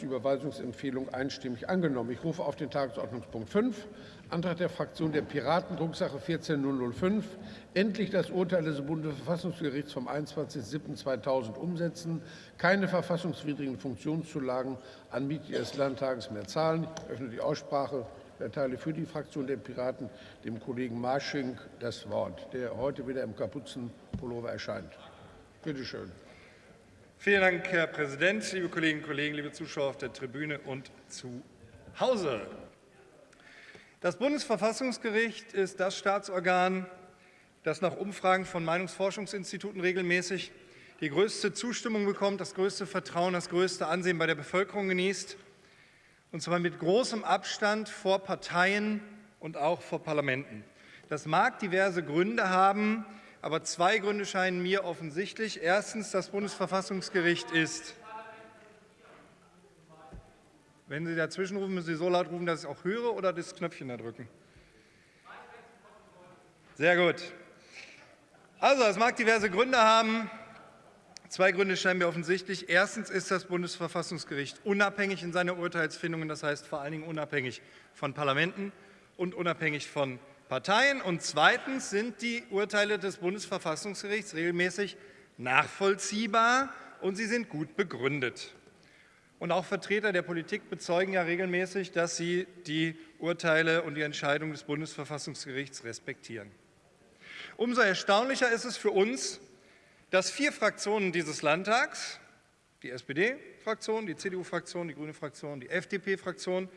die Überweisungsempfehlung einstimmig angenommen. Ich rufe auf den Tagesordnungspunkt 5, Antrag der Fraktion der Piraten, Drucksache 14005, endlich das Urteil des Bundesverfassungsgerichts vom 21.07.2000 umsetzen, keine verfassungswidrigen Funktionszulagen an Mitglieder des Landtages mehr zahlen. Ich öffne die Aussprache. Ich erteile für die Fraktion der Piraten dem Kollegen Marsching das Wort, der heute wieder im Kapuzenpullover erscheint. Bitte schön. Vielen Dank, Herr Präsident, liebe Kolleginnen und Kollegen, liebe Zuschauer auf der Tribüne und zu Hause. Das Bundesverfassungsgericht ist das Staatsorgan, das nach Umfragen von Meinungsforschungsinstituten regelmäßig die größte Zustimmung bekommt, das größte Vertrauen, das größte Ansehen bei der Bevölkerung genießt, und zwar mit großem Abstand vor Parteien und auch vor Parlamenten. Das mag diverse Gründe haben, aber zwei Gründe scheinen mir offensichtlich. Erstens, das Bundesverfassungsgericht ist wenn Sie dazwischen rufen, müssen Sie so laut rufen, dass ich auch höre oder das Knöpfchen da drücken. Sehr gut. Also, es mag diverse Gründe haben. Zwei Gründe scheinen mir offensichtlich. Erstens ist das Bundesverfassungsgericht unabhängig in seiner Urteilsfindung, das heißt vor allen Dingen unabhängig von Parlamenten und unabhängig von Parteien. Und zweitens sind die Urteile des Bundesverfassungsgerichts regelmäßig nachvollziehbar und sie sind gut begründet. Und auch Vertreter der Politik bezeugen ja regelmäßig, dass sie die Urteile und die Entscheidungen des Bundesverfassungsgerichts respektieren. Umso erstaunlicher ist es für uns, dass vier Fraktionen dieses Landtags, die SPD-Fraktion, die CDU-Fraktion, die Grüne-Fraktion, die FDP-Fraktion,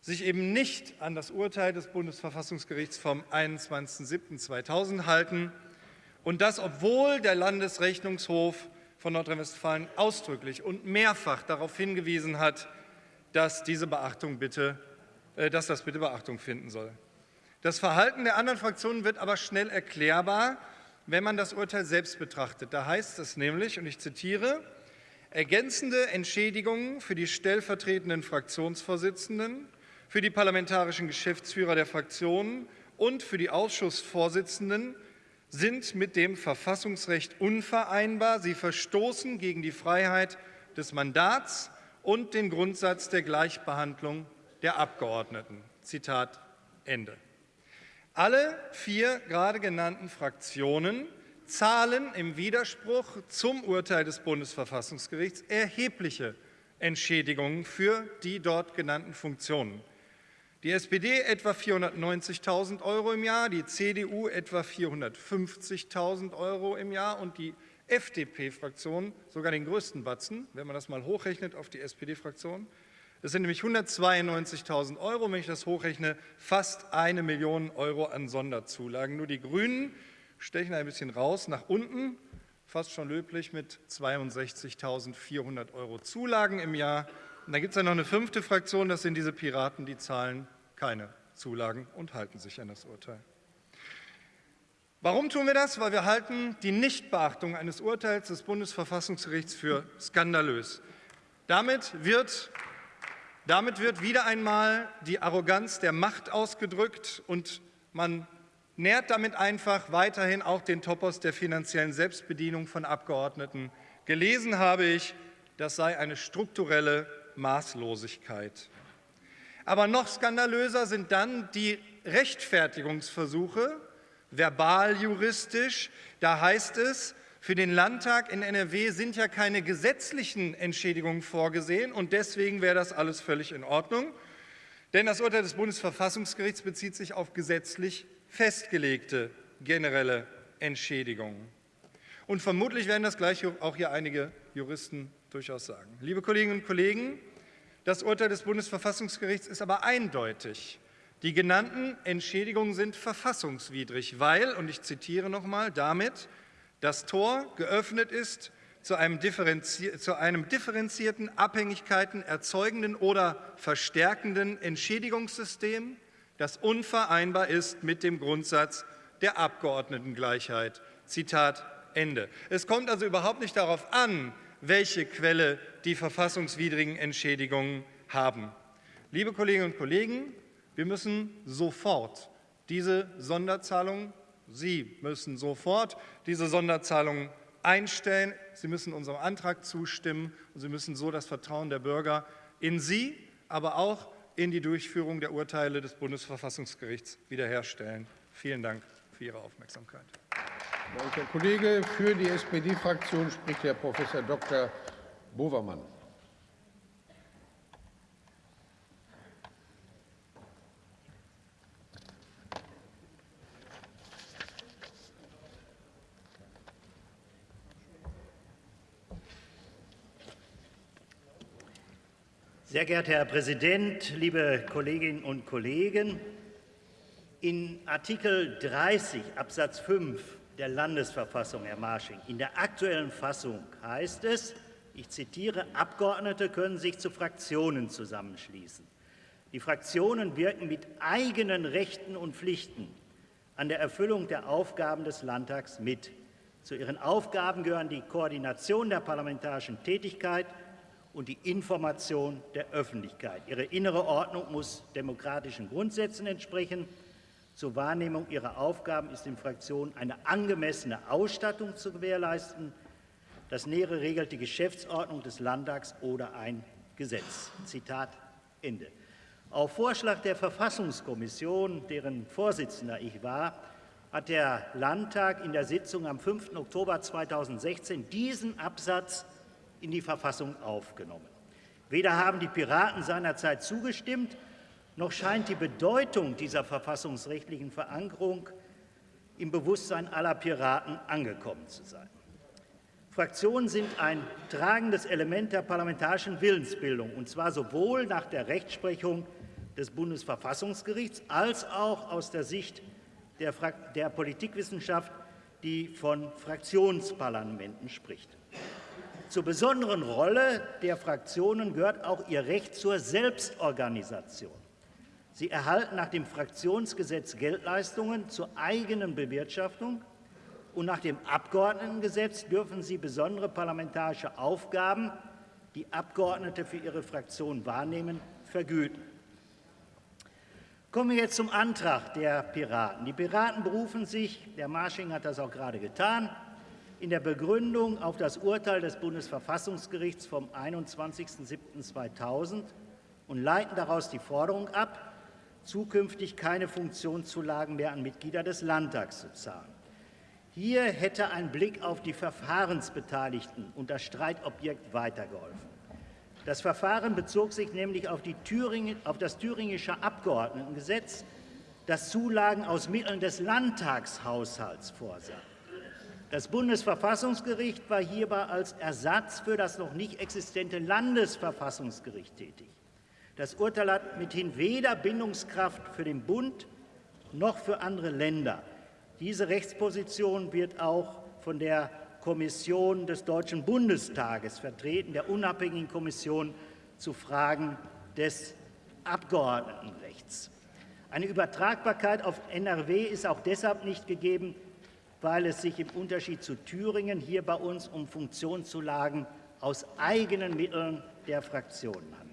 sich eben nicht an das Urteil des Bundesverfassungsgerichts vom 21.07.2000 halten und das, obwohl der Landesrechnungshof von Nordrhein-Westfalen ausdrücklich und mehrfach darauf hingewiesen hat, dass, diese Beachtung bitte, äh, dass das bitte Beachtung finden soll. Das Verhalten der anderen Fraktionen wird aber schnell erklärbar, wenn man das Urteil selbst betrachtet. Da heißt es nämlich, und ich zitiere, ergänzende Entschädigungen für die stellvertretenden Fraktionsvorsitzenden für die parlamentarischen Geschäftsführer der Fraktionen und für die Ausschussvorsitzenden sind mit dem Verfassungsrecht unvereinbar. Sie verstoßen gegen die Freiheit des Mandats und den Grundsatz der Gleichbehandlung der Abgeordneten. Zitat Ende. Alle vier gerade genannten Fraktionen zahlen im Widerspruch zum Urteil des Bundesverfassungsgerichts erhebliche Entschädigungen für die dort genannten Funktionen. Die SPD etwa 490.000 Euro im Jahr, die CDU etwa 450.000 Euro im Jahr und die FDP-Fraktion sogar den größten Batzen, wenn man das mal hochrechnet auf die SPD-Fraktion. Das sind nämlich 192.000 Euro, wenn ich das hochrechne, fast eine Million Euro an Sonderzulagen. Nur die Grünen stechen ein bisschen raus nach unten, fast schon löblich mit 62.400 Euro Zulagen im Jahr und dann gibt es ja noch eine fünfte Fraktion, das sind diese Piraten, die zahlen keine Zulagen und halten sich an das Urteil. Warum tun wir das? Weil wir halten die Nichtbeachtung eines Urteils des Bundesverfassungsgerichts für skandalös. Damit wird, damit wird wieder einmal die Arroganz der Macht ausgedrückt und man nährt damit einfach weiterhin auch den Topos der finanziellen Selbstbedienung von Abgeordneten. Gelesen habe ich, das sei eine strukturelle Maßlosigkeit. Aber noch skandalöser sind dann die Rechtfertigungsversuche, verbal juristisch. Da heißt es, für den Landtag in NRW sind ja keine gesetzlichen Entschädigungen vorgesehen und deswegen wäre das alles völlig in Ordnung. Denn das Urteil des Bundesverfassungsgerichts bezieht sich auf gesetzlich festgelegte generelle Entschädigungen. Und vermutlich werden das gleich auch hier einige Juristen durchaus sagen. Liebe Kolleginnen und Kollegen, das Urteil des Bundesverfassungsgerichts ist aber eindeutig. Die genannten Entschädigungen sind verfassungswidrig, weil, und ich zitiere noch einmal, damit das Tor geöffnet ist zu einem, zu einem differenzierten, Abhängigkeiten erzeugenden oder verstärkenden Entschädigungssystem, das unvereinbar ist mit dem Grundsatz der Abgeordnetengleichheit. Zitat Ende. Es kommt also überhaupt nicht darauf an, welche Quelle die verfassungswidrigen Entschädigungen haben. Liebe Kolleginnen und Kollegen, wir müssen sofort diese Sonderzahlungen, Sie müssen sofort diese Sonderzahlungen einstellen. Sie müssen unserem Antrag zustimmen und Sie müssen so das Vertrauen der Bürger in sie, aber auch in die Durchführung der Urteile des Bundesverfassungsgerichts wiederherstellen. Vielen Dank für Ihre Aufmerksamkeit. Danke, Herr Kollege. Für die SPD-Fraktion spricht Herr Prof. Dr. Bovermann. Sehr geehrter Herr Präsident, liebe Kolleginnen und Kollegen! In Artikel 30 Absatz 5 der Landesverfassung, Herr Marsching, in der aktuellen Fassung heißt es, ich zitiere, Abgeordnete können sich zu Fraktionen zusammenschließen. Die Fraktionen wirken mit eigenen Rechten und Pflichten an der Erfüllung der Aufgaben des Landtags mit. Zu ihren Aufgaben gehören die Koordination der parlamentarischen Tätigkeit und die Information der Öffentlichkeit. Ihre innere Ordnung muss demokratischen Grundsätzen entsprechen. Zur Wahrnehmung ihrer Aufgaben ist den Fraktionen eine angemessene Ausstattung zu gewährleisten. Das Nähere regelt die Geschäftsordnung des Landtags oder ein Gesetz. Zitat Ende. Auf Vorschlag der Verfassungskommission, deren Vorsitzender ich war, hat der Landtag in der Sitzung am 5. Oktober 2016 diesen Absatz in die Verfassung aufgenommen. Weder haben die Piraten seinerzeit zugestimmt, noch scheint die Bedeutung dieser verfassungsrechtlichen Verankerung im Bewusstsein aller Piraten angekommen zu sein. Fraktionen sind ein tragendes Element der parlamentarischen Willensbildung, und zwar sowohl nach der Rechtsprechung des Bundesverfassungsgerichts als auch aus der Sicht der, der Politikwissenschaft, die von Fraktionsparlamenten spricht. Zur besonderen Rolle der Fraktionen gehört auch ihr Recht zur Selbstorganisation. Sie erhalten nach dem Fraktionsgesetz Geldleistungen zur eigenen Bewirtschaftung und nach dem Abgeordnetengesetz dürfen sie besondere parlamentarische Aufgaben, die Abgeordnete für ihre Fraktion wahrnehmen, vergüten. Kommen wir jetzt zum Antrag der Piraten. Die Piraten berufen sich, der Marsching hat das auch gerade getan, in der Begründung auf das Urteil des Bundesverfassungsgerichts vom 21.07.2000 und leiten daraus die Forderung ab, zukünftig keine Funktionszulagen mehr an Mitglieder des Landtags zu zahlen. Hier hätte ein Blick auf die Verfahrensbeteiligten und das Streitobjekt weitergeholfen. Das Verfahren bezog sich nämlich auf, Thüringen, auf das thüringische Abgeordnetengesetz, das Zulagen aus Mitteln des Landtagshaushalts vorsah. Das Bundesverfassungsgericht war hierbei als Ersatz für das noch nicht existente Landesverfassungsgericht tätig. Das Urteil hat mithin weder Bindungskraft für den Bund noch für andere Länder. Diese Rechtsposition wird auch von der Kommission des Deutschen Bundestages vertreten, der unabhängigen Kommission zu Fragen des Abgeordnetenrechts. Eine Übertragbarkeit auf NRW ist auch deshalb nicht gegeben, weil es sich im Unterschied zu Thüringen hier bei uns um Funktionszulagen aus eigenen Mitteln der Fraktionen handelt.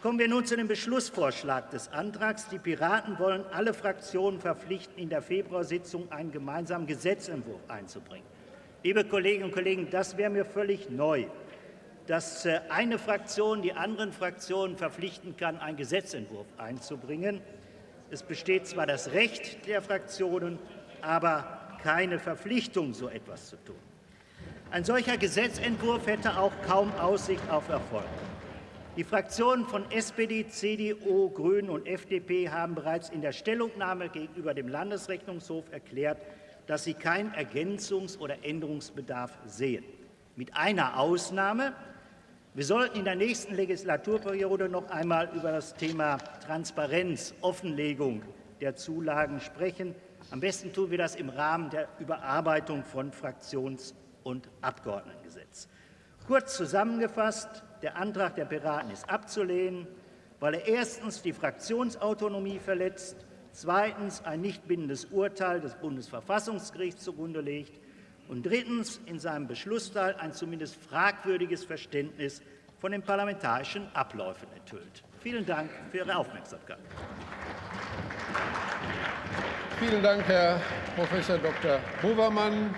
Kommen wir nun zu dem Beschlussvorschlag des Antrags. Die Piraten wollen alle Fraktionen verpflichten, in der Februarsitzung einen gemeinsamen Gesetzentwurf einzubringen. Liebe Kolleginnen und Kollegen, das wäre mir völlig neu, dass äh, eine Fraktion die anderen Fraktionen verpflichten kann, einen Gesetzentwurf einzubringen. Es besteht zwar das Recht der Fraktionen, aber keine Verpflichtung, so etwas zu tun. Ein solcher Gesetzentwurf hätte auch kaum Aussicht auf Erfolg. Die Fraktionen von SPD, CDU, Grünen und FDP haben bereits in der Stellungnahme gegenüber dem Landesrechnungshof erklärt, dass sie keinen Ergänzungs- oder Änderungsbedarf sehen. Mit einer Ausnahme. Wir sollten in der nächsten Legislaturperiode noch einmal über das Thema Transparenz, Offenlegung der Zulagen sprechen. Am besten tun wir das im Rahmen der Überarbeitung von Fraktions- und Abgeordnetengesetz. Kurz zusammengefasst, der Antrag der Piraten ist abzulehnen, weil er erstens die Fraktionsautonomie verletzt, zweitens ein nicht bindendes Urteil des Bundesverfassungsgerichts zugrunde legt und drittens in seinem Beschlussteil ein zumindest fragwürdiges Verständnis von den parlamentarischen Abläufen enthüllt. Vielen Dank für Ihre Aufmerksamkeit. Vielen Dank, Herr Prof. Dr. Hovermann.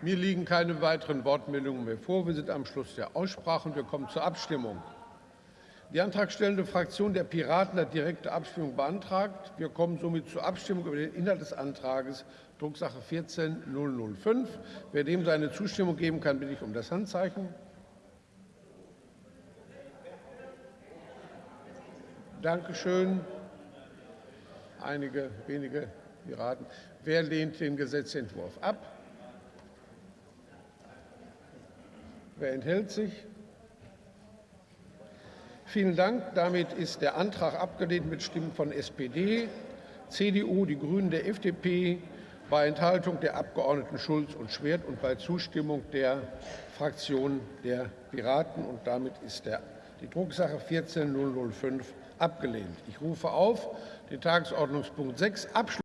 Mir liegen keine weiteren Wortmeldungen mehr vor. Wir sind am Schluss der Aussprache und wir kommen zur Abstimmung. Die antragstellende Fraktion der Piraten hat direkte Abstimmung beantragt. Wir kommen somit zur Abstimmung über den Inhalt des Antrages, Drucksache 14005. Wer dem seine Zustimmung geben kann, bitte ich um das Handzeichen. Dankeschön. Einige wenige Piraten. Wer lehnt den Gesetzentwurf ab? Wer enthält sich? Vielen Dank. Damit ist der Antrag abgelehnt mit Stimmen von SPD, CDU, die Grünen, der FDP, bei Enthaltung der Abgeordneten Schulz und Schwert und bei Zustimmung der Fraktion der Piraten. Und damit ist der, die Drucksache 14005 abgelehnt. Ich rufe auf den Tagesordnungspunkt 6 Abschluss